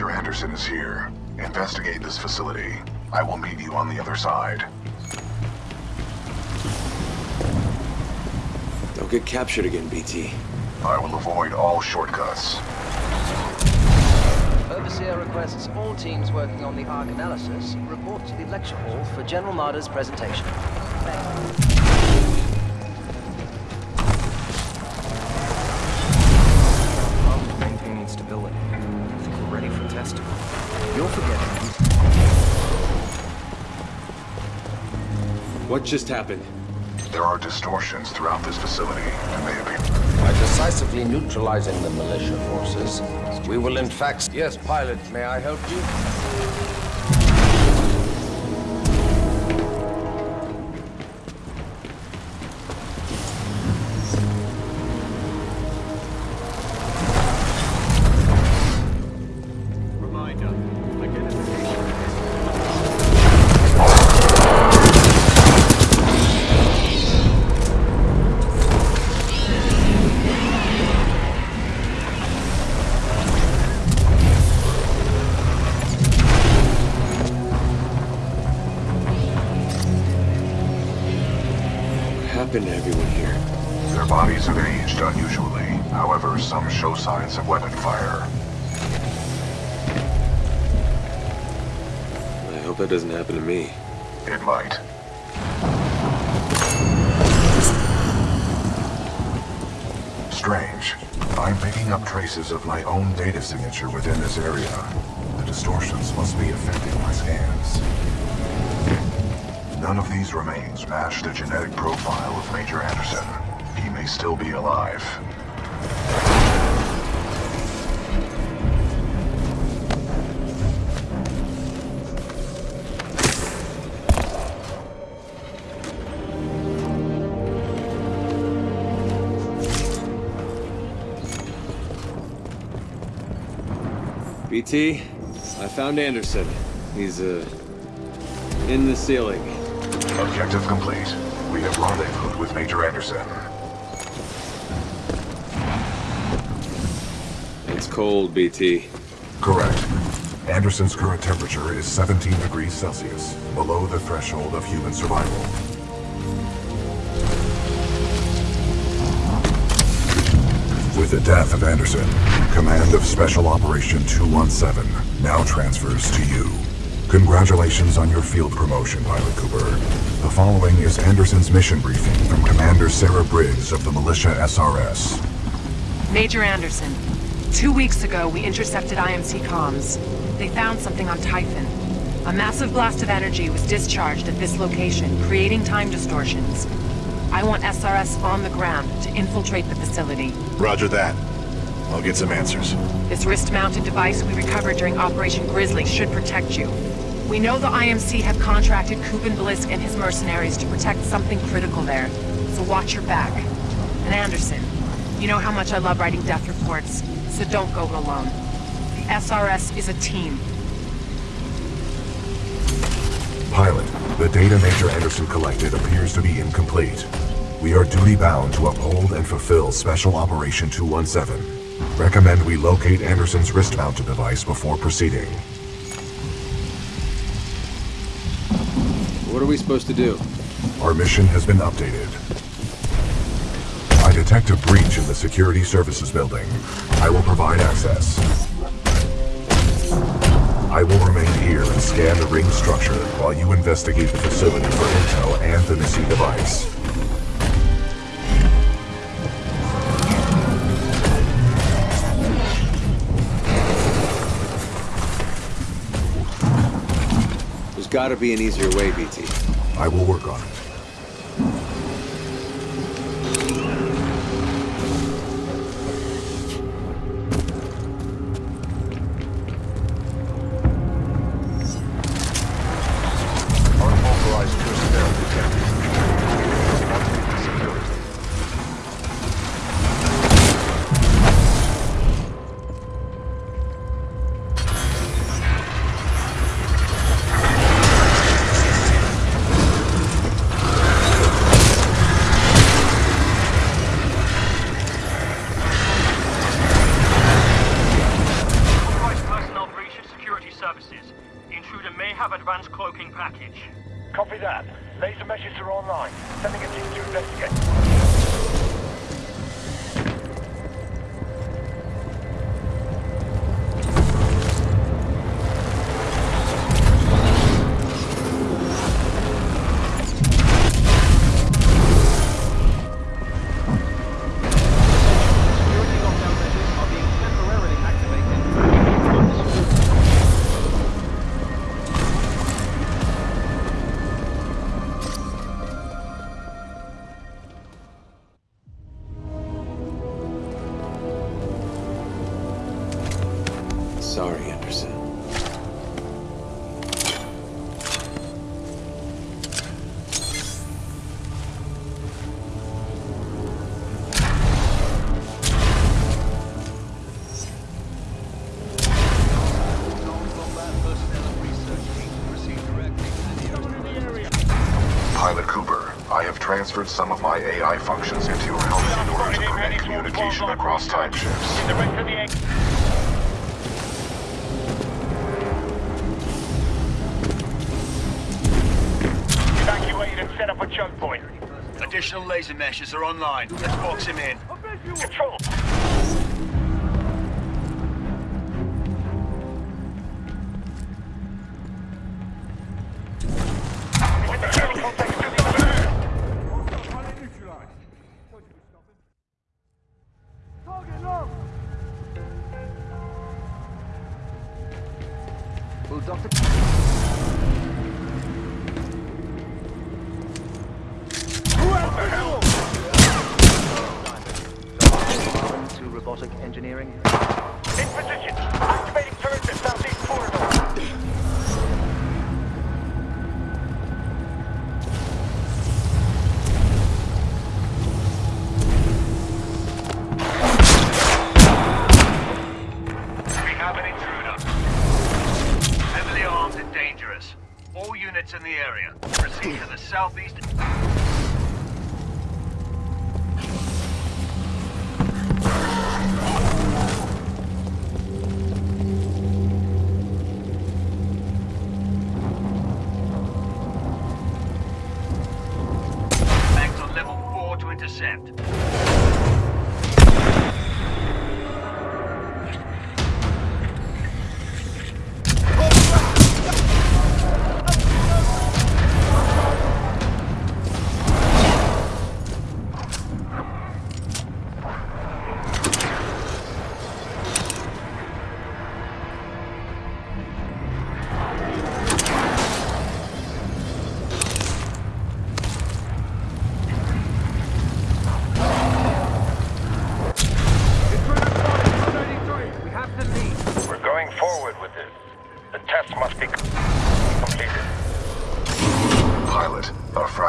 Major Anderson is here. Investigate this facility. I will meet you on the other side. Don't get captured again, BT. I will avoid all shortcuts. Overseer requests all teams working on the Ark analysis report to the lecture hall for General Marder's presentation. What just happened? There are distortions throughout this facility, and they appear... By decisively neutralizing the militia forces, we will in fact... Yes, pilot, may I help you? Aged unusually. However, some show signs of weapon fire. I hope that doesn't happen to me. It might. Strange. I'm picking up traces of my own data signature within this area. The distortions must be affecting my scans. None of these remains match the genetic profile of Major Anderson. May still be alive. BT, I found Anderson. He's, uh, in the ceiling. Objective complete. We have rendezvoused with Major Anderson. Cold, BT. Correct. Anderson's current temperature is 17 degrees Celsius, below the threshold of human survival. With the death of Anderson, command of Special Operation 217 now transfers to you. Congratulations on your field promotion, Pilot Cooper. The following is Anderson's mission briefing from Commander Sarah Briggs of the Militia SRS. Major Anderson, two weeks ago we intercepted IMC comms. They found something on Typhon. A massive blast of energy was discharged at this location, creating time distortions. I want SRS on the ground to infiltrate the facility. Roger that. I'll get some answers. This wrist-mounted device we recovered during Operation Grizzly should protect you. We know the IMC have contracted Kuben Blisk and his mercenaries to protect something critical there, so watch your back. And Anderson, you know how much I love writing death reports, so don't go it alone. The SRS is a team. Pilot, the data Major Anderson collected appears to be incomplete. We are duty-bound to uphold and fulfill Special Operation 217. Recommend we locate Anderson's wrist-mounted device before proceeding. What are we supposed to do? Our mission has been updated. I detect a breach in the Security Services building. I will provide access. I will remain here and scan the ring structure while you investigate the facility for intel and the missing device. There's gotta be an easier way, BT. I will work on it. Pilot Cooper, I have transferred some of my AI functions into your helmet in order to permit communication across time shifts. The rest of the egg. Evacuate and set up a choke point. Additional laser meshes are online. Let's box him in. Control.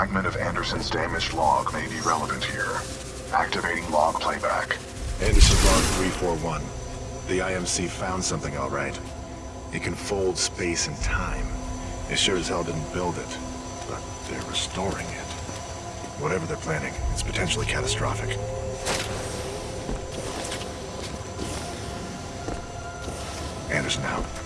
Fragment of Anderson's damaged log may be relevant here. Activating log playback. Anderson log 341. The IMC found something all right. It can fold space and time. They sure as hell didn't build it, but they're restoring it. Whatever they're planning, it's potentially catastrophic. Anderson out.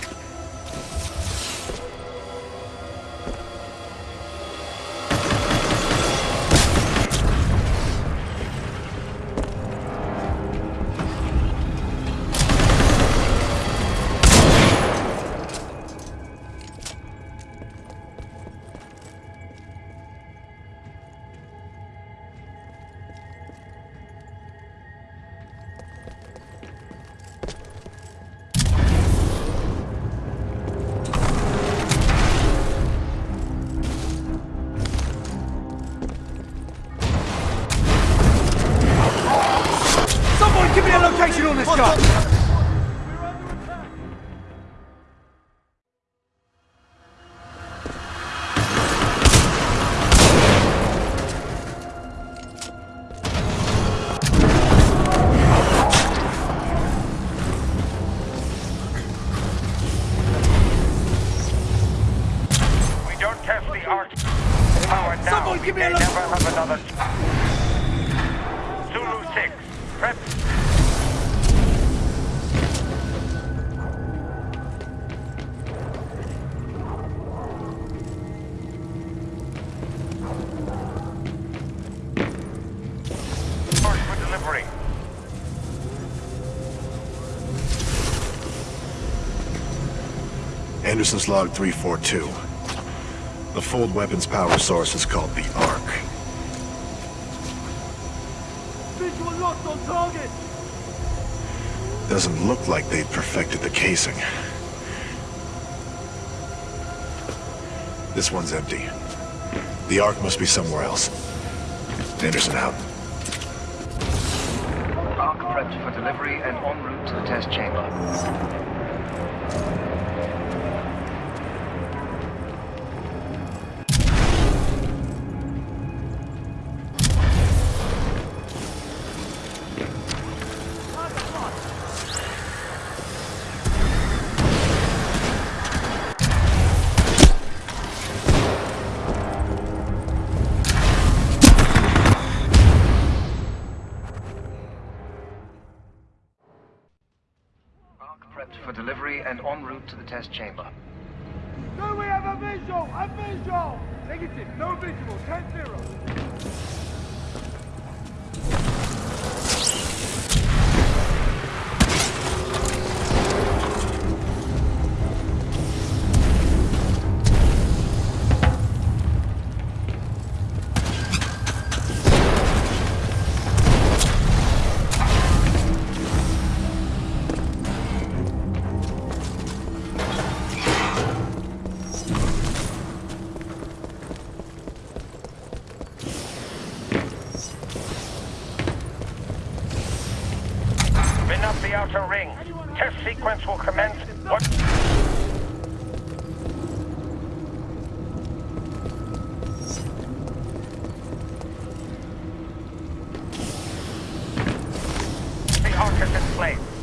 of another. Zulu 6, prep. Marked for delivery. Anderson's log 342. The fold weapon's power source is called the Ark. Target! Doesn't look like they've perfected the casing. This one's empty. The Ark must be somewhere else. Anderson out. Ark prepped for delivery and en route to the test chamber. To the test chamber. Do we have a visual? A visual! Negative, no visual, 10-0. The Ark is in place.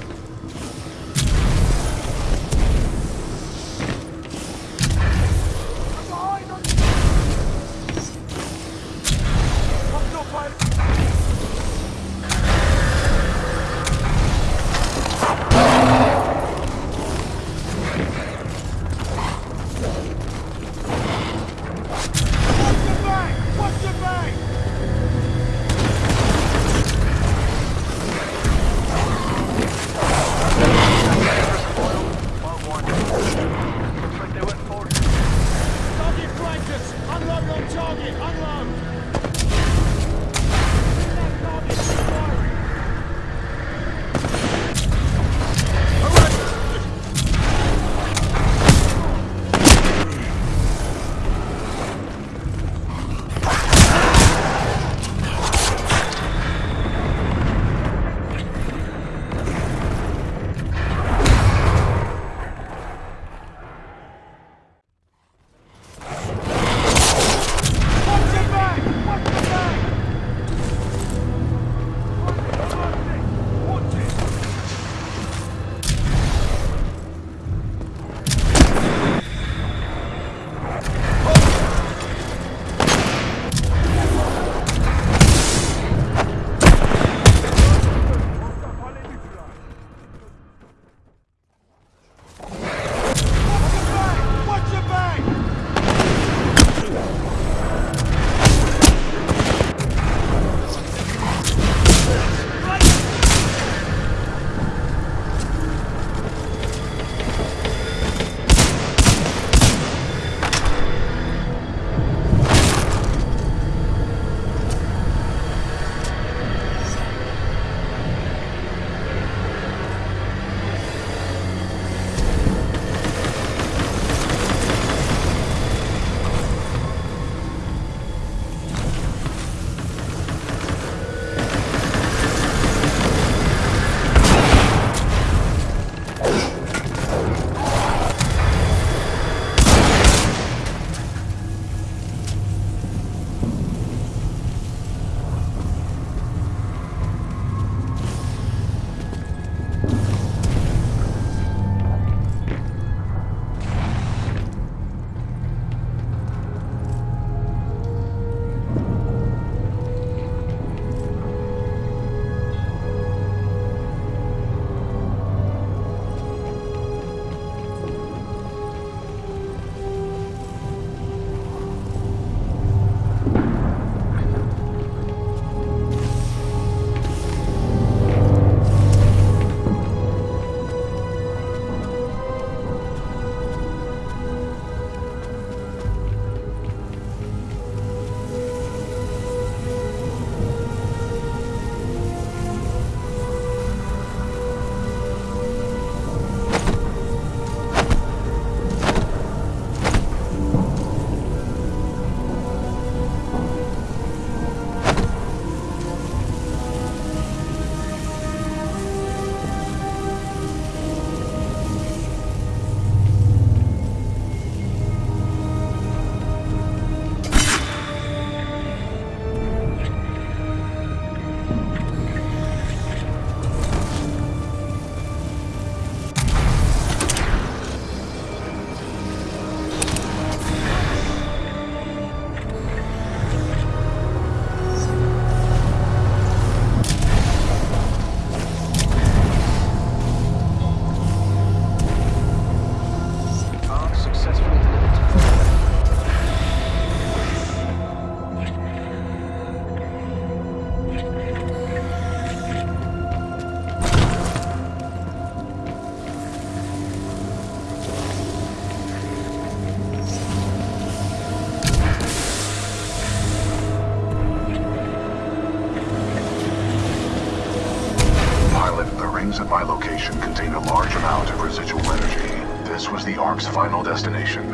Ark's final destination.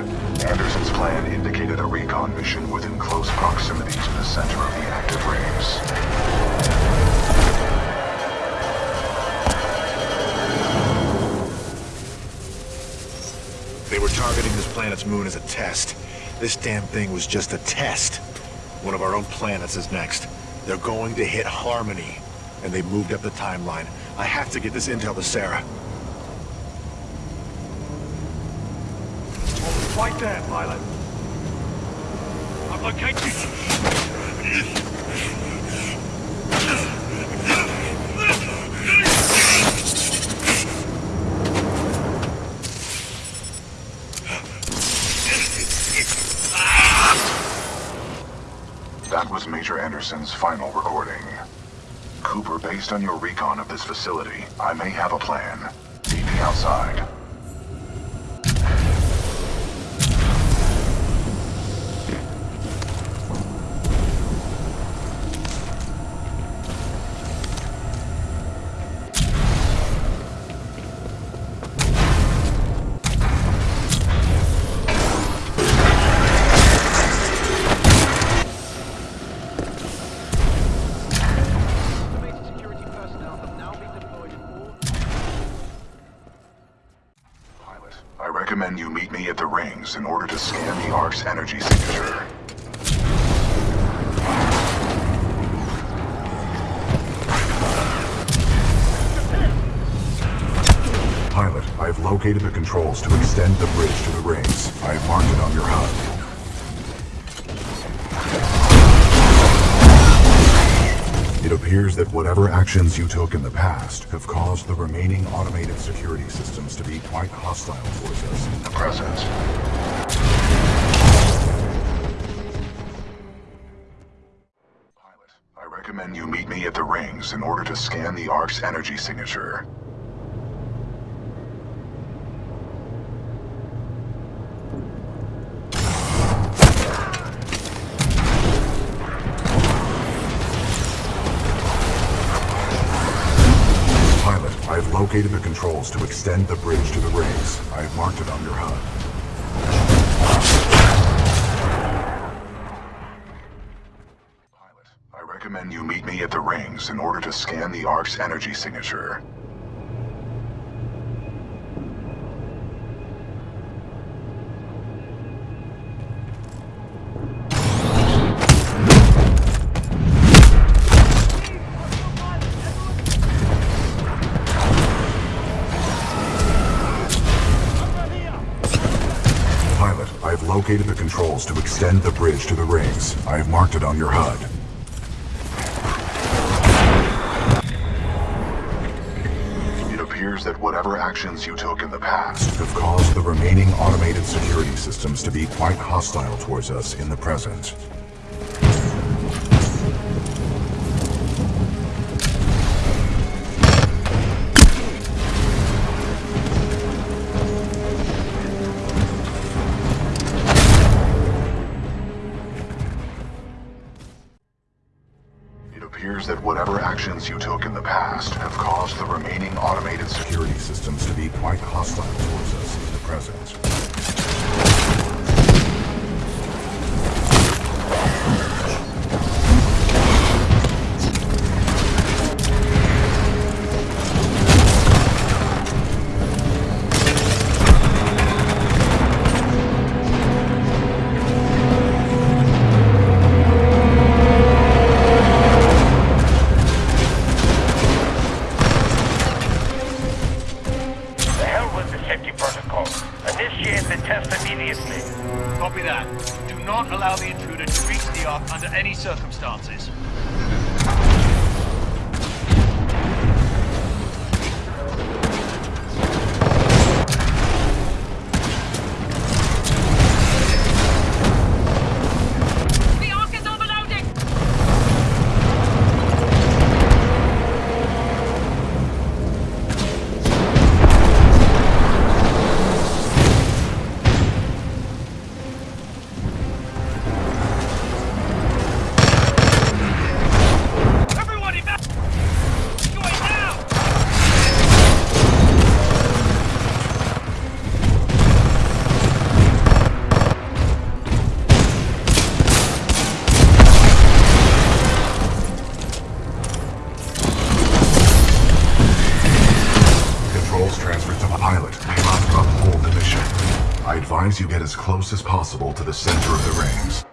Anderson's plan indicated a recon mission within close proximity to the center of the active rings. They were targeting this planet's moon as a test. This damn thing was just a test. One of our own planets is next. They're going to hit Harmony. And they moved up the timeline. I have to get this intel to Sarah. Right there, pilot. I've located. That was Major Anderson's final recording. Cooper, based on your recon of this facility, I may have a plan. Meet me outside. The Ark's energy signature. Pilot, I've located the controls to extend the bridge to the rings. I've marked it on your HUD. It appears that whatever actions you took in the past have caused the remaining automated security systems to be quite hostile towards us in the present. Rings in order to scan the Ark's energy signature. Pilot, I've located the controls to extend the bridge to the rings. I've marked it on your HUD. Rings in order to scan the Ark's energy signature. Pilot, I've located the controls to extend the bridge to the rings. I've marked it on your HUD. Appears that whatever actions you took in the past have caused the remaining automated security systems to be quite hostile towards us in the present. You get as close as possible to the center of the rings.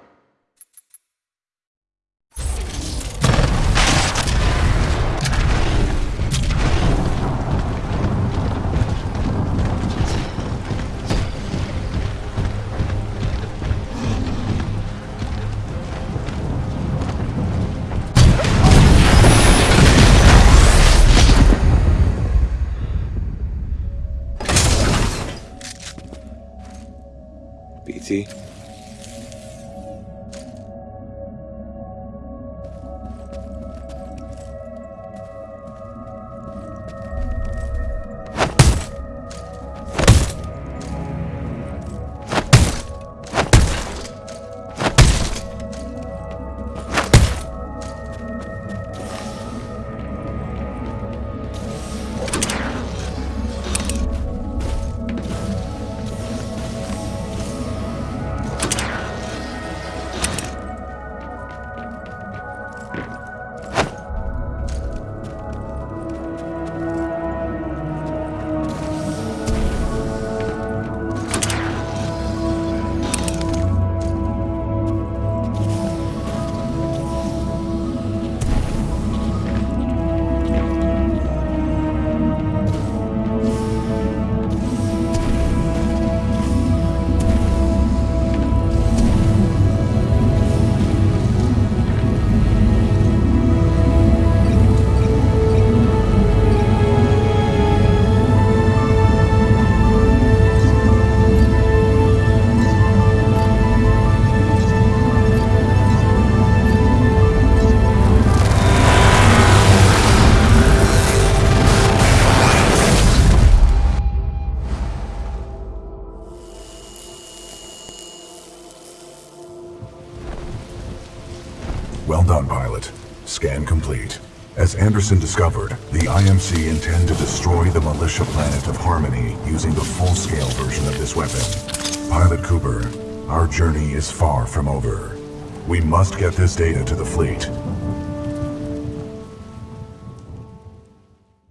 Anderson discovered, the IMC intend to destroy the militia planet of Harmony using the full-scale version of this weapon. Pilot Cooper, our journey is far from over. We must get this data to the fleet.